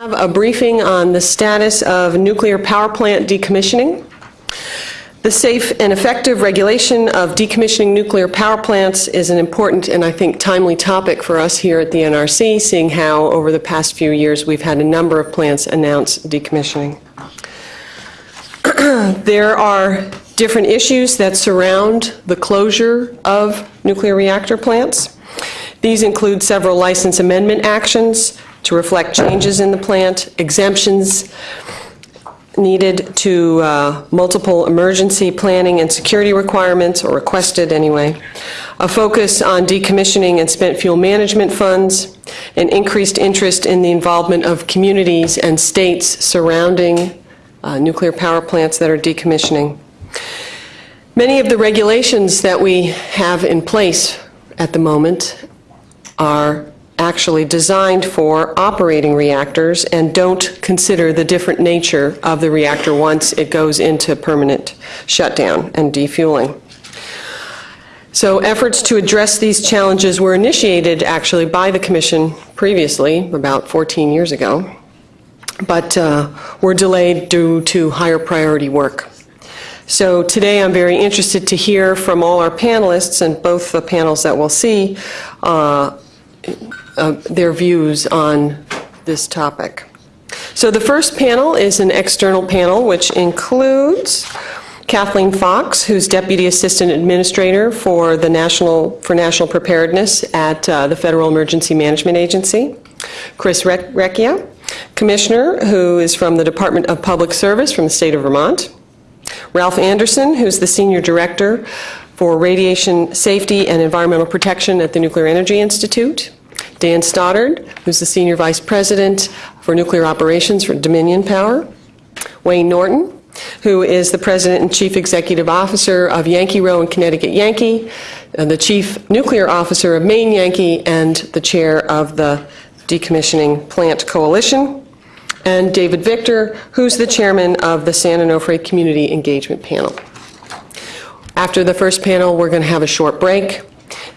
have a briefing on the status of nuclear power plant decommissioning. The safe and effective regulation of decommissioning nuclear power plants is an important and I think timely topic for us here at the NRC, seeing how over the past few years we've had a number of plants announce decommissioning. There are different issues that surround the closure of nuclear reactor plants. These include several license amendment actions to reflect changes in the plant, exemptions needed to uh, multiple emergency planning and security requirements, or requested anyway, a focus on decommissioning and spent fuel management funds, an increased interest in the involvement of communities and states surrounding uh, nuclear power plants that are decommissioning. Many of the regulations that we have in place at the moment are actually designed for operating reactors and don't consider the different nature of the reactor once it goes into permanent shutdown and defueling. So efforts to address these challenges were initiated actually by the Commission previously, about 14 years ago, but uh, were delayed due to higher priority work. So today I'm very interested to hear from all our panelists and both the panels that we'll see uh, their views on this topic. So the first panel is an external panel which includes Kathleen Fox, who's Deputy Assistant Administrator for the National for National Preparedness at uh, the Federal Emergency Management Agency, Chris Rec- Recchia, Commissioner, who is from the Department of Public Service from the state of Vermont, Ralph Andersen, who's the Senior Director for Radiation Safety and Environmental Protection at the Nuclear Energy Institute, Dan Stoddard, who's the Senior Vice President for Nuclear Operations for Dominion Power, Wayne Norton, who is the President and Chief Executive Officer of Yankee Rowe and Connecticut Yankee, and the Chief Nuclear Officer of Maine Yankee, and the Chair of the Decommissioning Plant Coalition, and David Victor, who's the Chairman of the San Onofre Community Engagement Panel. After the first panel, we're going to have a short break,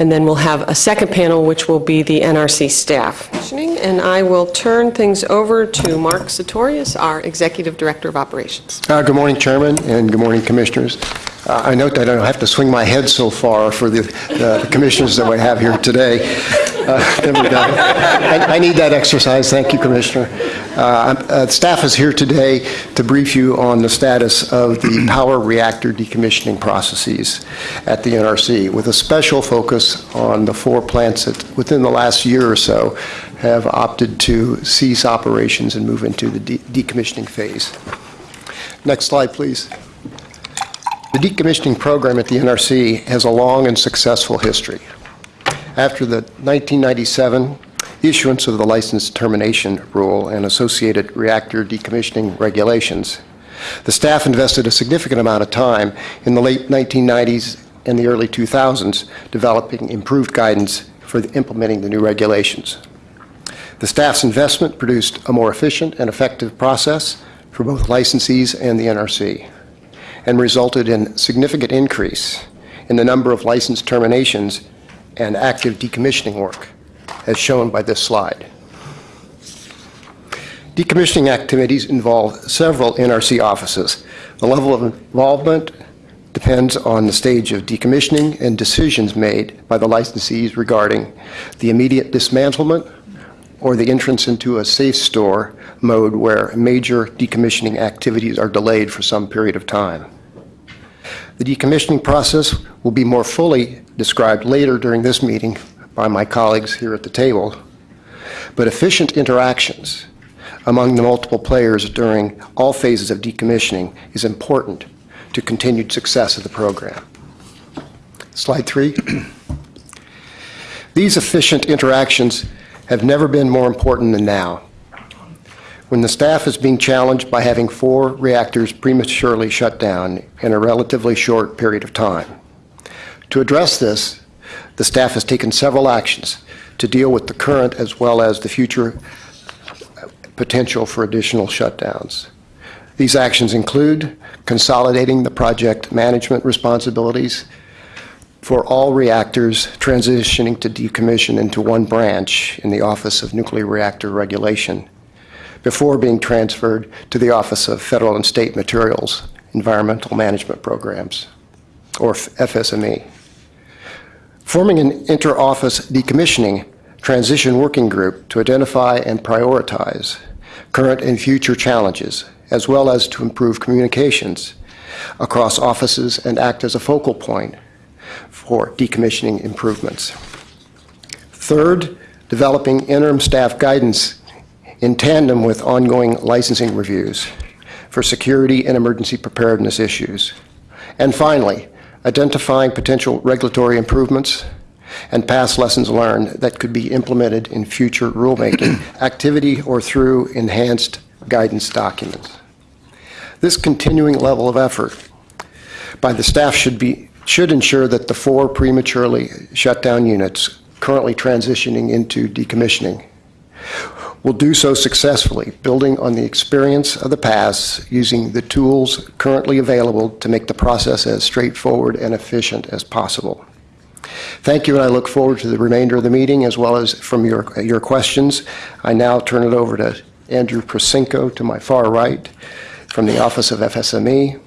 and then we'll have a second panel, which will be the NRC staff. And I will turn things over to Mark Satorius, our Executive Director of Operations. Uh, Good morning, Chairman, and good morning, Commissioners. Uh, I note that I don't have to swing my head so far for the the commissioners that we have here today. Uh, There we go. I I need that exercise, thank you, Commissioner. Uh, uh, Staff is here today to brief you on the status of the power reactor decommissioning processes at the NRC, with a special focus on the four plants that, within the last year or so, have opted to cease operations and move into the de- decommissioning phase. Next slide, please. The decommissioning program at the NRC has a long and successful history. After the 1997 issuance of the license termination rule and associated reactor decommissioning regulations, the staff invested a significant amount of time in the late 1990s and the early 2000s developing improved guidance for the- implementing the new regulations. The staff's investment produced a more efficient and effective process for both licensees and the NRC and resulted in significant increase in the number of license terminations and active decommissioning work, as shown by this slide. Decommissioning activities involve several NRC offices. The level of involvement depends on the stage of decommissioning and decisions made by the licensees regarding the immediate dismantlement or the entrance into a SAFSTOR mode where major decommissioning activities are delayed for some period of time. The decommissioning process will be more fully described later during this meeting by my colleagues here at the table, but efficient interactions among the multiple players during all phases of decommissioning is important to continued success of the program. Slide three. These efficient interactions have never been more important than now. When the staff is being challenged by having four reactors prematurely shut down in a relatively short period of time. To address this, the staff has taken several actions to deal with the current as well as the future potential for additional shutdowns. These actions include consolidating the project management responsibilities for all reactors transitioning to decommission into one branch in the Office of Nuclear Reactor Regulation, before being transferred to the Office of Federal and State Materials Environmental Management Programs, or FSME. Forming an inter-office decommissioning transition working group to identify and prioritize current and future challenges, as well as to improve communications across offices and act as a focal point for decommissioning improvements. Third, developing interim staff guidance in tandem with ongoing licensing reviews for security and emergency preparedness issues. And finally, identifying potential regulatory improvements and past lessons learned that could be implemented in future rulemaking activity or through enhanced guidance documents. This continuing level of effort by the staff should be should ensure that the four prematurely shut down units currently transitioning into decommissioning will do so successfully, building on the experience of the past, using the tools currently available to make the process as straightforward and efficient as possible. Thank you, and I look forward to the remainder of the meeting as well as from your, your questions. I now turn it over to Andrew Persinko to my far right from the Office of FSME.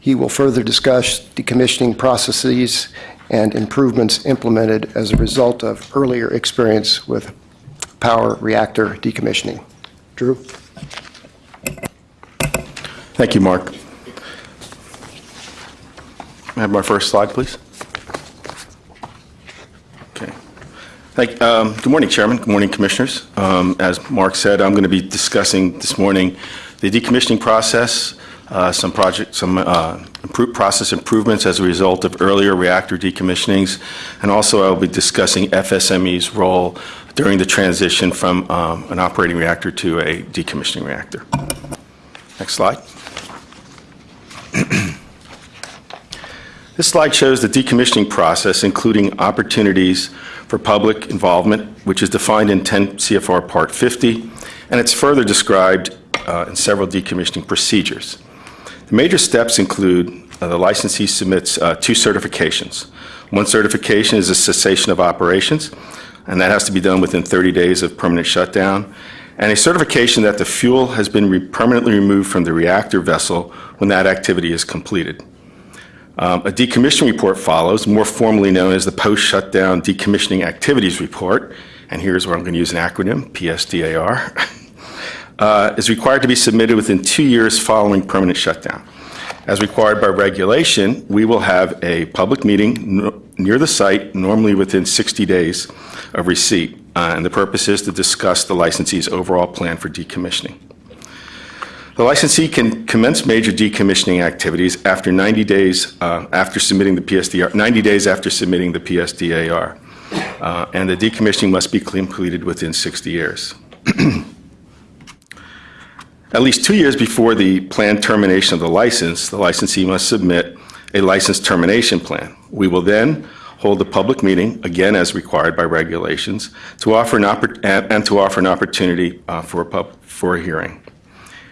He will further discuss decommissioning processes and improvements implemented as a result of earlier experience with power reactor decommissioning. Drew? Thank you, Mark. I have my first slide, please? Okay. Thank, um, good morning, Chairman. Good morning, Commissioners. Um, as Mark said, I'm going to be discussing this morning the decommissioning process, uh, some project, some uh, process improvements as a result of earlier reactor decommissionings, and also I'll be discussing FSME's role during the transition from um, an operating reactor to a decommissioning reactor. Next slide. This slide shows the decommissioning process, including opportunities for public involvement, which is defined in 10 CFR Part 50, and it's further described uh, in several decommissioning procedures. The major steps include uh, the licensee submits uh, two certifications. One certification is a cessation of operations, and that has to be done within 30 days of permanent shutdown, and a certification that the fuel has been re permanently removed from the reactor vessel when that activity is completed. Um, a decommissioning report follows, more formally known as the Post-Shutdown Decommissioning Activities Report, and here's where I'm going to use an acronym, PSDAR, uh, is required to be submitted within two years following permanent shutdown. As required by regulation, we will have a public meeting near the site, normally within 60 days of receipt, uh, and the purpose is to discuss the licensee's overall plan for decommissioning. The licensee can commence major decommissioning activities after 90 days uh, after submitting the PSDR, 90 days after submitting the PSDAR, uh, and the decommissioning must be completed within 60 years. At least two years before the planned termination of the license, the licensee must submit a license termination plan. We will then hold a public meeting, again as required by regulations, to offer an and, to offer an opportunity uh, for, a pub for a hearing.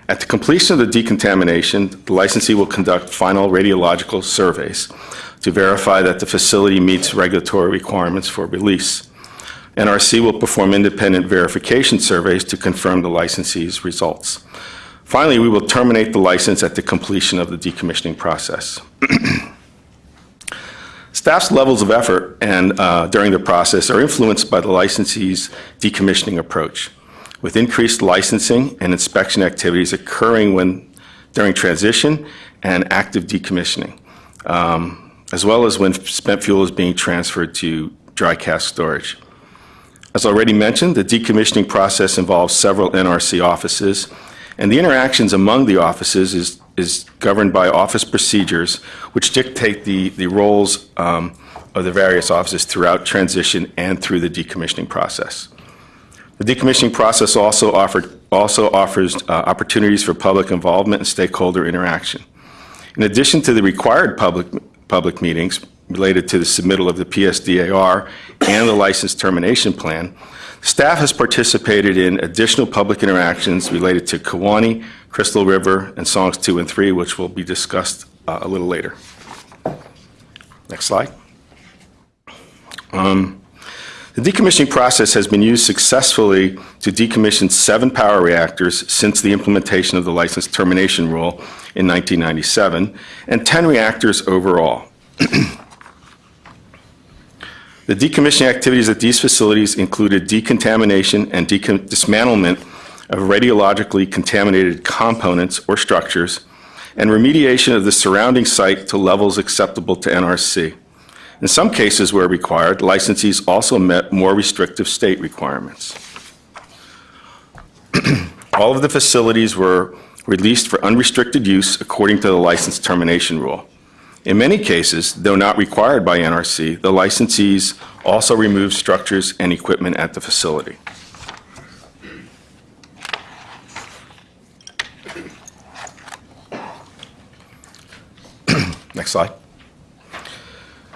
At the completion of the decontamination, the licensee will conduct final radiological surveys to verify that the facility meets regulatory requirements for release. NRC will perform independent verification surveys to confirm the licensee's results. Finally, we will terminate the license at the completion of the decommissioning process. Staff's levels of effort and uh, during the process are influenced by the licensee's decommissioning approach with increased licensing and inspection activities occurring when during transition and active decommissioning, um, as well as when spent fuel is being transferred to dry cask storage. As already mentioned, the decommissioning process involves several NRC offices, and the interactions among the offices is, is governed by office procedures, which dictate the, the roles um, of the various offices throughout transition and through the decommissioning process. The decommissioning process also, offered, also offers uh, opportunities for public involvement and stakeholder interaction. In addition to the required public, public meetings related to the submittal of the PSDAR and the license termination plan, staff has participated in additional public interactions related to Kewaunee, Crystal River, and Songs 2 and 3, which will be discussed uh, a little later. Next slide. Um, The decommissioning process has been used successfully to decommission seven power reactors since the implementation of the license termination rule in 1997, and 10 reactors overall. The decommissioning activities at these facilities included decontamination and dismantlement of radiologically contaminated components or structures, and remediation of the surrounding site to levels acceptable to NRC. In some cases where required, licensees also met more restrictive state requirements. All of the facilities were released for unrestricted use according to the license termination rule. In many cases, though not required by NRC, the licensees also remove structures and equipment at the facility. Next slide.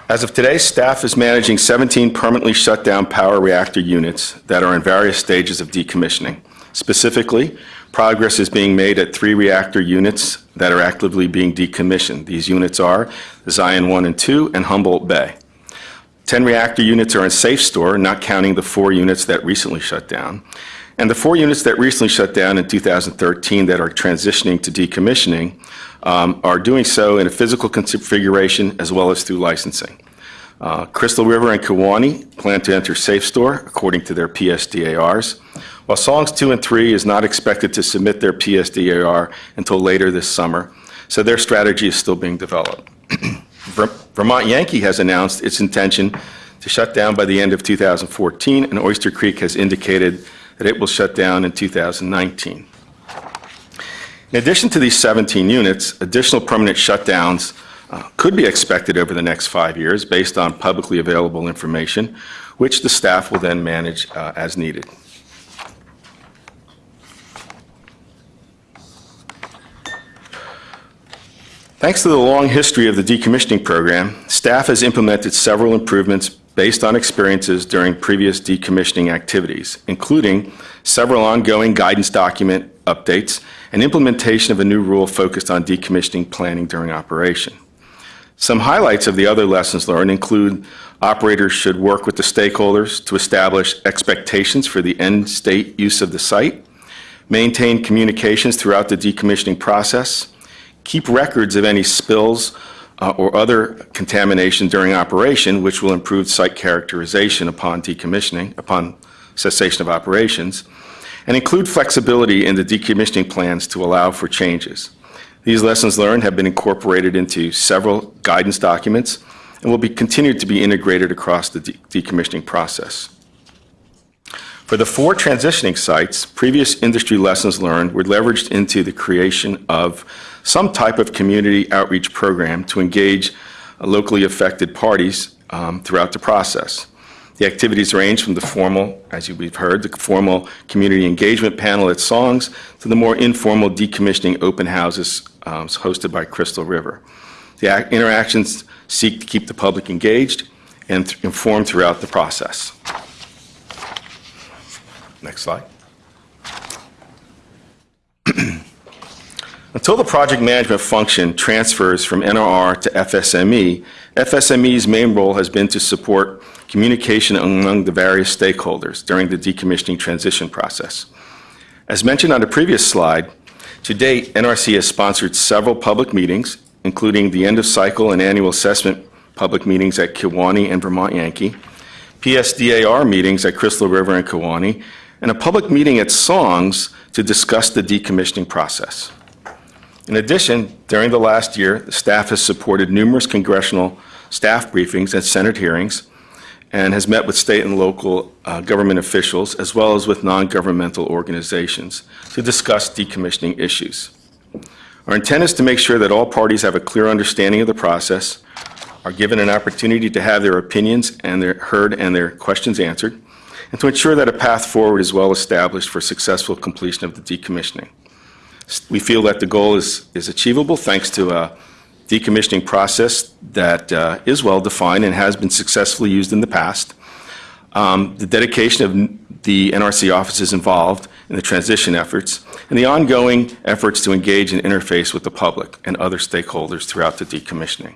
As of today, staff is managing 17 permanently shut down power reactor units that are in various stages of decommissioning. Specifically, progress is being made at three reactor units that are actively being decommissioned. These units are Zion 1 and 2 and Humboldt Bay. 10 reactor units are in SAFSTOR, not counting the four units that recently shut down. And the four units that recently shut down in 2013 that are transitioning to decommissioning um, are doing so in a physical configuration as well as through licensing. Uh, Crystal River and Kewaunee plan to enter SAFSTOR according to their PSDARs, while Songs 2 and 3 is not expected to submit their PSDAR until later this summer, so their strategy is still being developed. Vermont Yankee has announced its intention to shut down by the end of 2014, and Oyster Creek has indicated that it will shut down in 2019. In addition to these 17 units, additional permanent shutdowns uh, could be expected over the next five years based on publicly available information, which the staff will then manage uh, as needed. Thanks to the long history of the decommissioning program, staff has implemented several improvements based on experiences during previous decommissioning activities, including several ongoing guidance document updates and implementation of a new rule focused on decommissioning planning during operation. Some highlights of the other lessons learned include operators should work with the stakeholders to establish expectations for the end state use of the site, maintain communications throughout the decommissioning process, keep records of any spills uh, or other contamination during operation, which will improve site characterization upon decommissioning, upon cessation of operations, and include flexibility in the decommissioning plans to allow for changes. These lessons learned have been incorporated into several guidance documents and will be continued to be integrated across the de- decommissioning process. For the four transitioning sites, previous industry lessons learned were leveraged into the creation of some type of community outreach program to engage locally affected parties um, throughout the process. The activities range from the formal, as we've heard, the formal community engagement panel at Songs to the more informal decommissioning open houses um, hosted by Crystal River. The interactions seek to keep the public engaged and th- informed throughout the process. Next slide. Until the project management function transfers from NRR to FSME, FSME's main role has been to support communication among the various stakeholders during the decommissioning transition process. As mentioned on the previous slide, to date, NRC has sponsored several public meetings, including the end-of-cycle and annual assessment public meetings at Kewaunee and Vermont Yankee, PSDAR meetings at Crystal River and Kewaunee, and a public meeting at Songs to discuss the decommissioning process. In addition, during the last year, the staff has supported numerous congressional staff briefings and Senate hearings and has met with state and local uh, government officials as well as with non-governmental organizations to discuss decommissioning issues. Our intent is to make sure that all parties have a clear understanding of the process, are given an opportunity to have their opinions and their heard and their questions answered, and to ensure that a path forward is well established for successful completion of the decommissioning. We feel that the goal is, is achievable thanks to a decommissioning process that uh, is well-defined and has been successfully used in the past. Um, The dedication of the NRC offices involved in the transition efforts, and the ongoing efforts to engage and interface with the public and other stakeholders throughout the decommissioning.